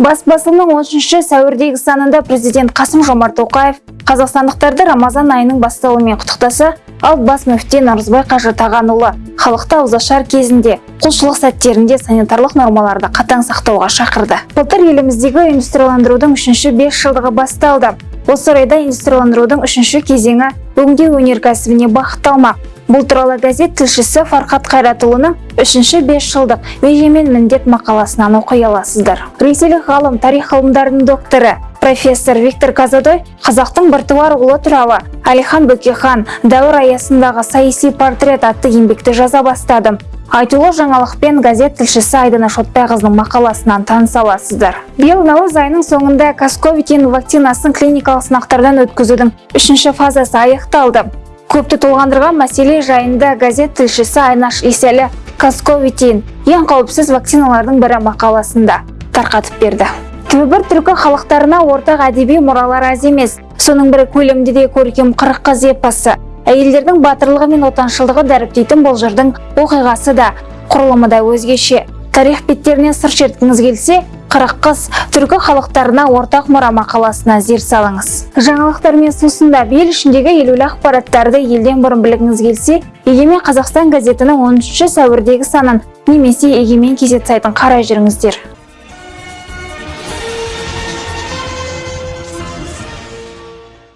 бас басылымның 13 сәуірдегі санында президент қасым жомарт тоқаев қазақстандықтарды рамазан айының басталуымен құттықтаса ал бас мүфти наурызбай қажы тағанұлы халықты ауызашар кезінде құлшылық сәттерінде санитарлық нормаларды қатаң сақтауға шақырды. Былтыр еліміздегі индустрияландырудың үшінші бес жылдығы басталды. Осы орайда индустрияландырудың үшінші кезеңі өңдеу өнеркәсібіне бағытталмақ. Бұл туралы газет тілшісі фархат қайратұлының үшінші бес жылдық межемен міндет мақаласынан оқи аласыздар. Ресейлік ғалым тарих ғылымдарының докторы профессор виктор казадой қазақтың біртуар ұлы туралы әлихан бөкейхан дәуір аясындағы саяси портрет атты еңбекті жаза бастады. Айтулы жаңалықпен газет тілшісі айдана шотбайқызының мақаласынан таныса аласыздар. Биыл наурыз айының соңында касковитин вакцинасын клиникалық сынақтардан өткізудің үшінші фазасы аяқталды. Көпті толғандырған мәселе жайында газет тілшісі айнаш иселі касковитин ең қауіпсіз вакциналардың бірі мақаласында тарқатып берді. Түбір түркі халықтарына ортақ әдеби мұралар аз емес. Соның бірі көлемді де көркем қырық қыз эпосы әйелдердің батырлығы мен отаншылдығы дәріптейтін бұл жырдың оқиғасы да құрылымы да өзгеше. Тарих беттерінен сыр шерткіңіз келсе қырық қыз түркі халықтарына ортақ мұра мақаласына зер салыңыз. Жаңалықтармен сусында ел ішіндегі елеулі ақпараттарды елден бұрын білгіңіз келсе егемен қазақстан газетінің 13 сәуірдегі санын немесе егемен кезет сайтын қарай жүріңіздер.